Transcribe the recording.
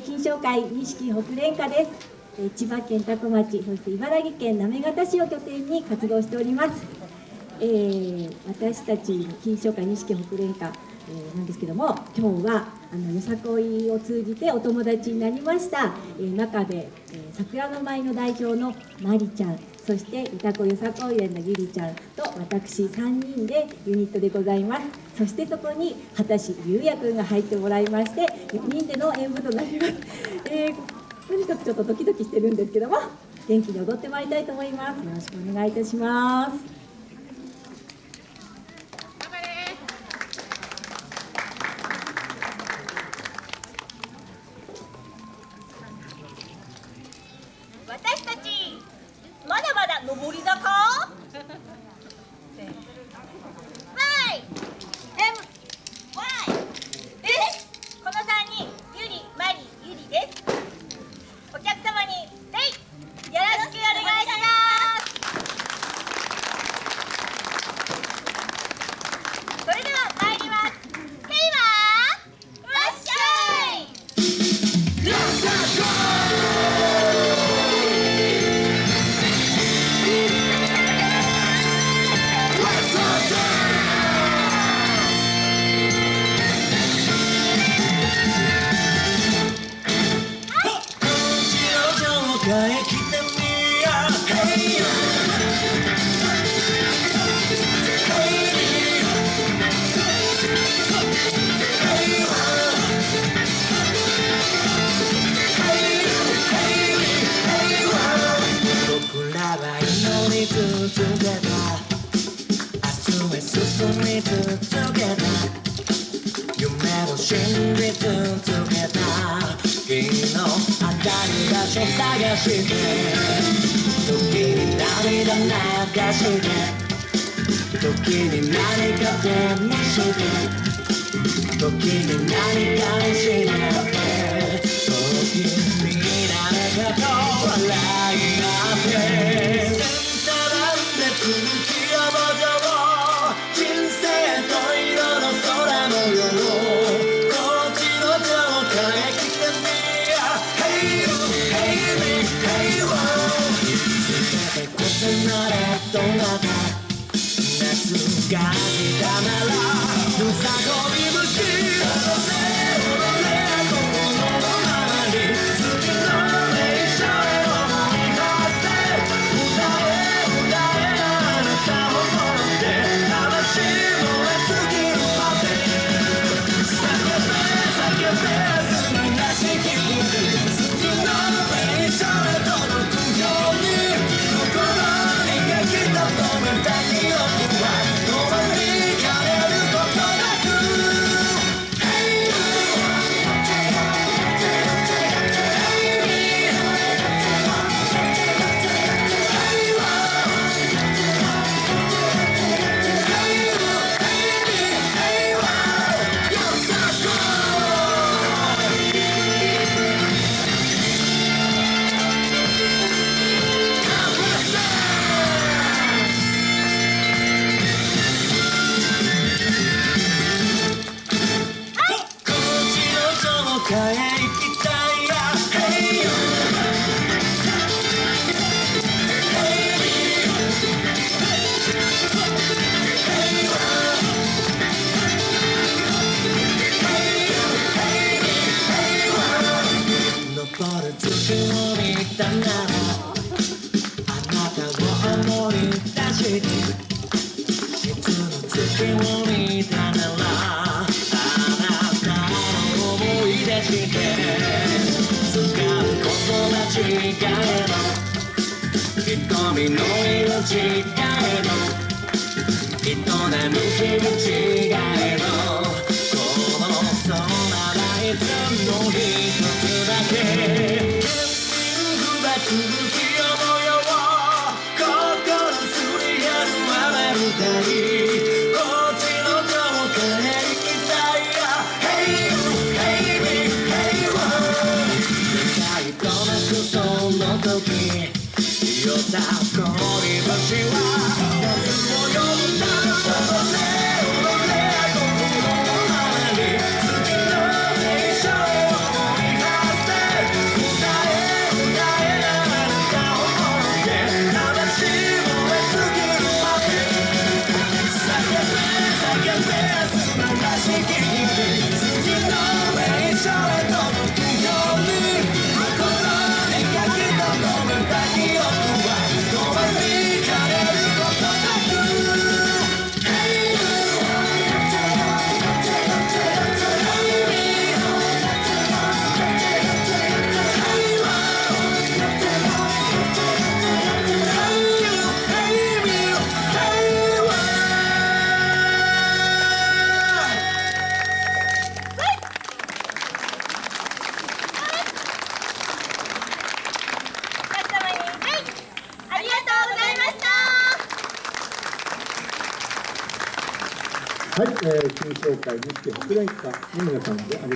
金賞会錦北連歌です。千葉県多古町そして茨城県行方市を拠点に活動しております、えー、私たち金賞会錦北連歌、えー、なんですけども今日はあのよさこいを通じてお友達になりました、えー、中で、えー、桜の舞の代表のまりちゃん。そして歌子よさこい園のゆりちゃんと私3人でユニットでございます。そしてそこに畑師ゆうやくんが入ってもらいまして4人での演舞となります、えー、とにかくちょっとドキドキしてるんですけども元気に踊ってまいりたいと思います。よろしくお願いいたします。所探して時に涙流して時に何か手にして時に何かれどなた夏が来たならふさごみ向かへ行きたい。い。い。つの月を見たな違えど瞳の色違えど人並む日も違えどこの空はいつも一つだけ。僕は I'm gone, but you はい、えー、金賞会錦北連歌の皆さんであり